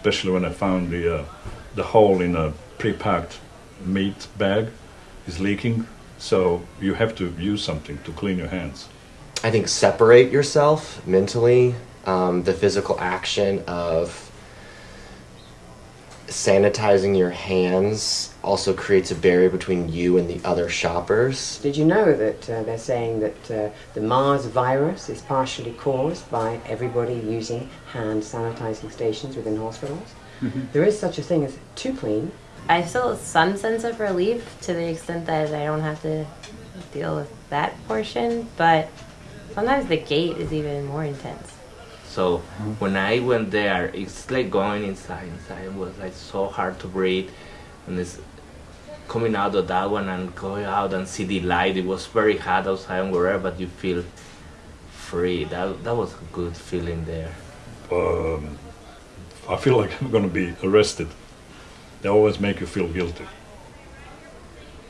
especially when I found the uh, the hole in a pre-packed meat bag is leaking. So you have to use something to clean your hands. I think separate yourself mentally, um, the physical action of sanitizing your hands also creates a barrier between you and the other shoppers. Did you know that uh, they're saying that uh, the Mars virus is partially caused by everybody using hand sanitizing stations within hospitals? There is such a thing as too clean. I feel some sense of relief to the extent that I don't have to deal with that portion, but sometimes the gate is even more intense. So when I went there, it's like going inside. Inside it was like so hard to breathe, and it's coming out of that one and going out and see the light. It was very hot outside and wherever, but you feel free. That that was a good feeling there. Um, I feel like I'm going to be arrested. They always make you feel guilty.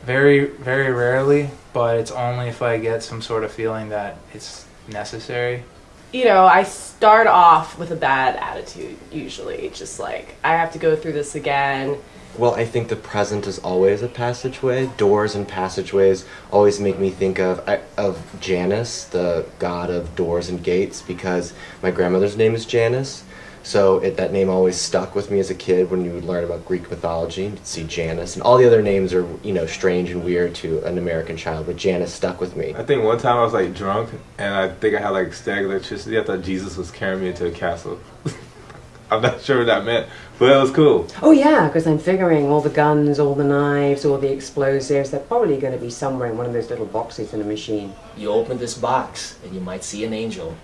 Very, very rarely, but it's only if I get some sort of feeling that it's necessary. You know, I start off with a bad attitude usually, just like I have to go through this again. Well, I think the present is always a passageway. Doors and passageways always make me think of of Janus, the god of doors and gates, because my grandmother's name is Janus. So it, that name always stuck with me as a kid when you would learn about Greek mythology. You'd see Janus, and all the other names are you know strange and weird to an American child, but Janus stuck with me. I think one time I was like drunk and I think I had like static electricity. I thought Jesus was carrying me into a castle. I'm not sure what that meant, but it was cool. Oh yeah, because I'm figuring all the guns, all the knives, all the explosives, they're probably going to be somewhere in one of those little boxes in a machine. You open this box and you might see an angel.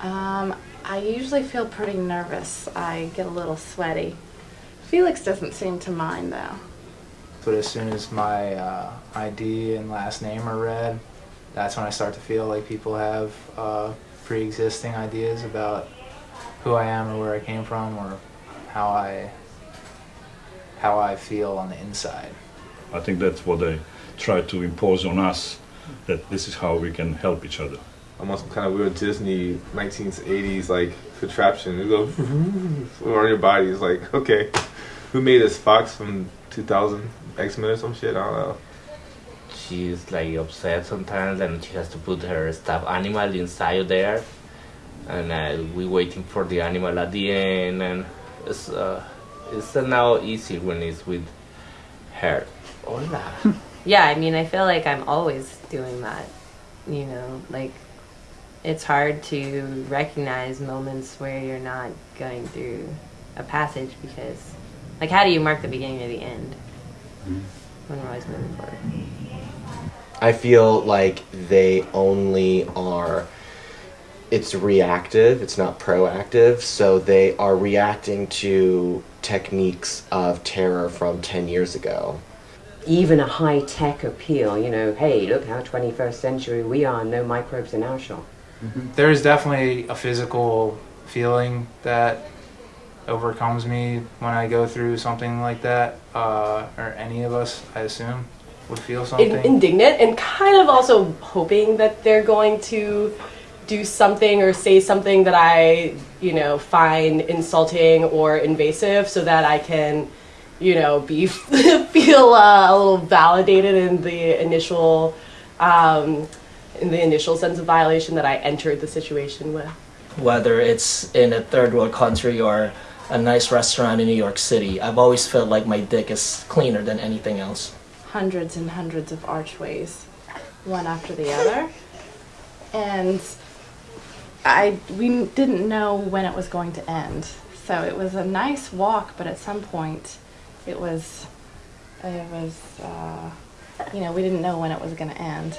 Um, I usually feel pretty nervous. I get a little sweaty. Felix doesn't seem to mind though. But as soon as my uh, ID and last name are read, that's when I start to feel like people have uh, pre-existing ideas about who I am or where I came from or how I how I feel on the inside. I think that's what they try to impose on us, that this is how we can help each other. Almost some kind of weird Disney 1980s like contraption. You go around your body. It's like, okay, who made this Fox from 2000 X Men or some shit? I don't know. She's like upset sometimes, and she has to put her stuffed animal inside there, and uh, we waiting for the animal at the end, and it's uh, it's uh, now easy when it's with her. Hola. Yeah, I mean, I feel like I'm always doing that. You know, like it's hard to recognize moments where you're not going through a passage because, like, how do you mark the beginning or the end mm-hmm. when we're always moving forward? I feel like they only are it's reactive, it's not proactive, so they are reacting to techniques of terror from 10 years ago. Even a high tech appeal, you know, hey, look how 21st century we are, no microbes in our shop. There is definitely a physical feeling that overcomes me when I go through something like that, uh, or any of us, I assume, would feel something. In- indignant and kind of also hoping that they're going to do something or say something that I, you know, find insulting or invasive so that I can, you know, be feel uh, a little validated in the initial um, in the initial sense of violation that I entered the situation with. Whether it's in a third world country or a nice restaurant in New York City, I've always felt like my dick is cleaner than anything else. Hundreds and hundreds of archways, one after the other. And I we didn't know when it was going to end. So it was a nice walk, but at some point it was it was uh, you know, we didn't know when it was going to end.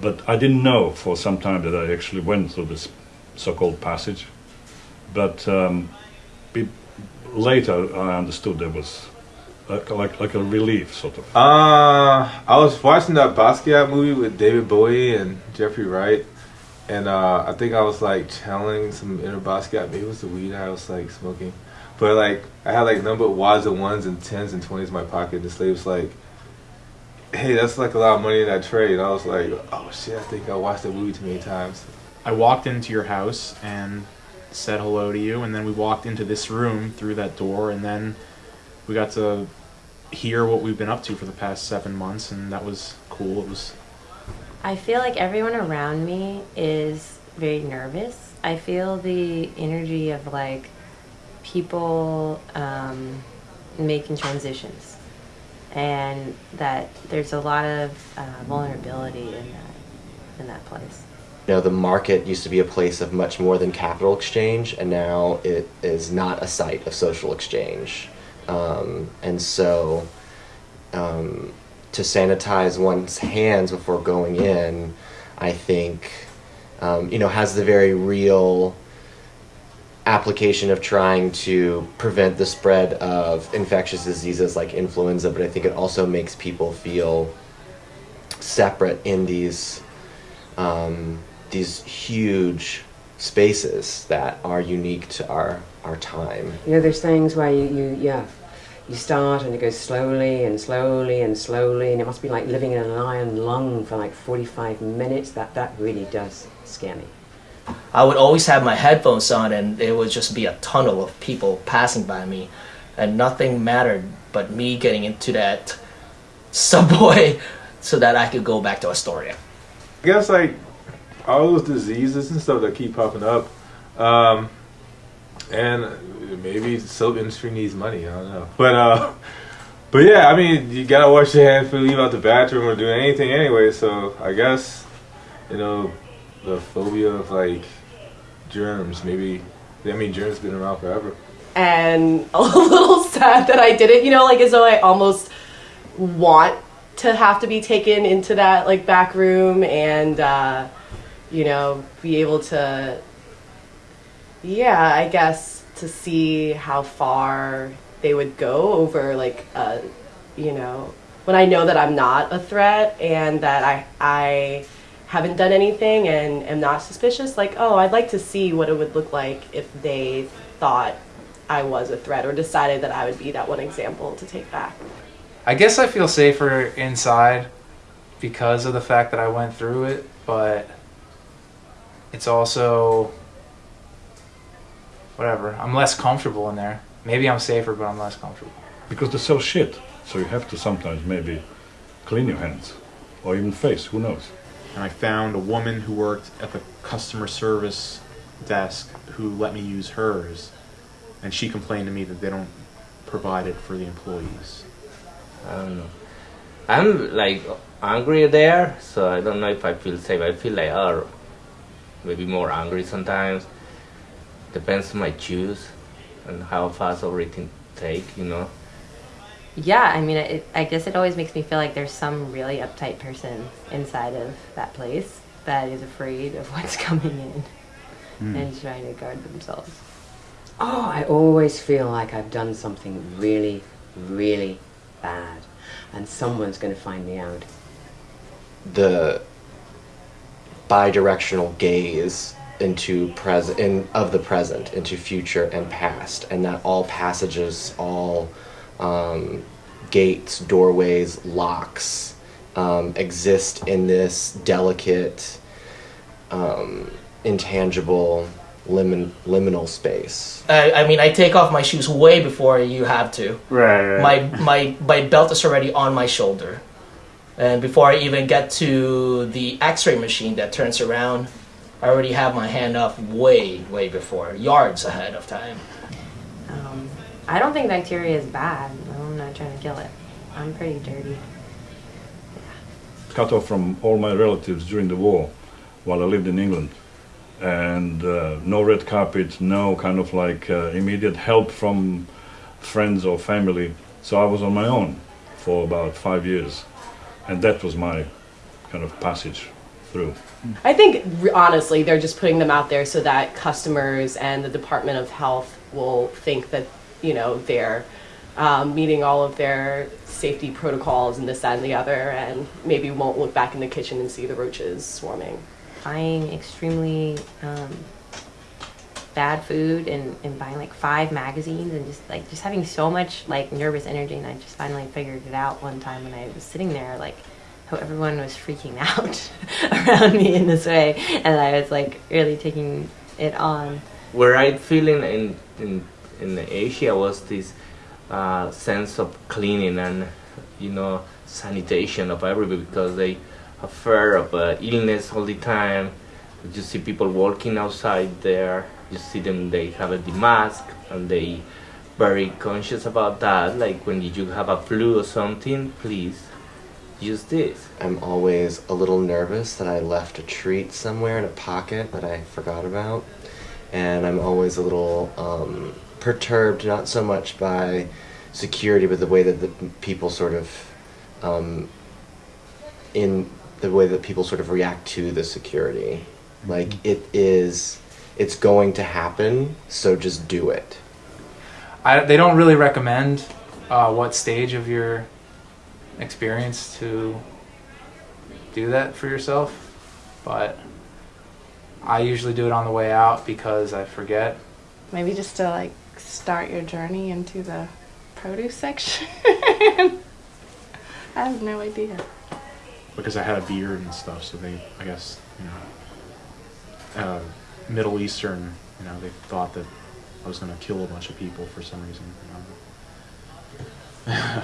But I didn't know for some time that I actually went through this so-called passage. But um, later I understood there was like, like, like a relief, sort of. Uh, I was watching that Basquiat movie with David Bowie and Jeffrey Wright, and uh, I think I was like channeling some inner Basquiat. Maybe it was the weed I was like smoking, but like I had like number wads of ones and tens and twenties in my pocket. And the slave was like, "Hey, that's like a lot of money in that trade." And I was like, "Oh shit, I think I watched that movie too many times." I walked into your house and said hello to you, and then we walked into this room through that door, and then we got to hear what we've been up to for the past seven months, and that was cool. It was I feel like everyone around me is very nervous. I feel the energy of like people um, making transitions, and that there's a lot of uh, vulnerability in that in that place. You know, the market used to be a place of much more than capital exchange, and now it is not a site of social exchange. Um, and so, um, to sanitize one's hands before going in, I think, um, you know, has the very real application of trying to prevent the spread of infectious diseases like influenza, but I think it also makes people feel separate in these um, these huge spaces that are unique to our our time. You know, there's things where you, you yeah, you start and it goes slowly and slowly and slowly, and it must be like living in an iron lung for like 45 minutes. That that really does scare me. I would always have my headphones on, and it would just be a tunnel of people passing by me, and nothing mattered but me getting into that subway so that I could go back to Astoria. I guess like all those diseases and stuff that keep popping up, um, and maybe the soap industry needs money. I don't know, but uh, but yeah, I mean, you gotta wash your hands before you leave out the bathroom or do anything anyway. So I guess you know the phobia of like germs. Maybe I mean germs been around forever. and a little sad that I didn't, you know, like as though I almost want to have to be taken into that like back room and uh, you know be able to yeah I guess to see how far they would go over like uh, you know when I know that I'm not a threat and that I I haven't done anything and am not suspicious like oh I'd like to see what it would look like if they thought I was a threat or decided that I would be that one example to take back. I guess I feel safer inside because of the fact that I went through it, but it's also whatever. I'm less comfortable in there. Maybe I'm safer, but I'm less comfortable. Because they sell shit, so you have to sometimes maybe clean your hands or even face. Who knows? And I found a woman who worked at the customer service desk who let me use hers, and she complained to me that they don't provide it for the employees. I don't know. I'm like angry there, so I don't know if I feel safe. I feel like oh, maybe more angry sometimes. Depends on my choose and how fast everything take, you know. Yeah, I mean, it, I guess it always makes me feel like there's some really uptight person inside of that place that is afraid of what's coming in hmm. and trying to guard themselves. Oh, I always feel like I've done something really, really bad, and someone's going to find me out. the bi-directional gaze into present in of the present into future and past and that all passages all um, gates doorways locks um, exist in this delicate um, intangible limin- liminal space I, I mean, I take off my shoes way before you have to. Right. My, my, my belt is already on my shoulder. And before I even get to the x ray machine that turns around, I already have my hand up way, way before, yards ahead of time. I don't think bacteria is bad. I'm not trying to kill it. I'm pretty dirty. cut off from all my relatives during the war while I lived in England. And uh, no red carpet, no kind of like uh, immediate help from friends or family. So I was on my own for about five years. And that was my kind of passage through. I think honestly, they're just putting them out there so that customers and the Department of Health will think that you know they're um, meeting all of their safety protocols and this, that, and the other, and maybe won't look back in the kitchen and see the roaches swarming. Buying extremely um, bad food and, and buying like five magazines and just like just having so much like nervous energy. And I just finally figured it out one time when I was sitting there, like how everyone was freaking out around me in this way, and I was like really taking it on where I feeling in in in Asia was this uh, sense of cleaning and you know sanitation of everybody because they have fear of uh, illness all the time. You see people walking outside there. You see them. They have a the mask and they very conscious about that. Like when you have a flu or something, please use this. I'm always a little nervous that I left a treat somewhere in a pocket that I forgot about. And I'm always a little um, perturbed, not so much by security, but the way that the people sort of, um, in the way that people sort of react to the security. Like it is, it's going to happen, so just do it. I, they don't really recommend uh, what stage of your experience to do that for yourself, but I usually do it on the way out because I forget. Maybe just to like start your journey into the produce section. I have no idea. because I had a beard and stuff. So they, I guess, you know, uh, Middle Eastern, you know, they thought that I was going to kill a bunch of people for some reason. You know.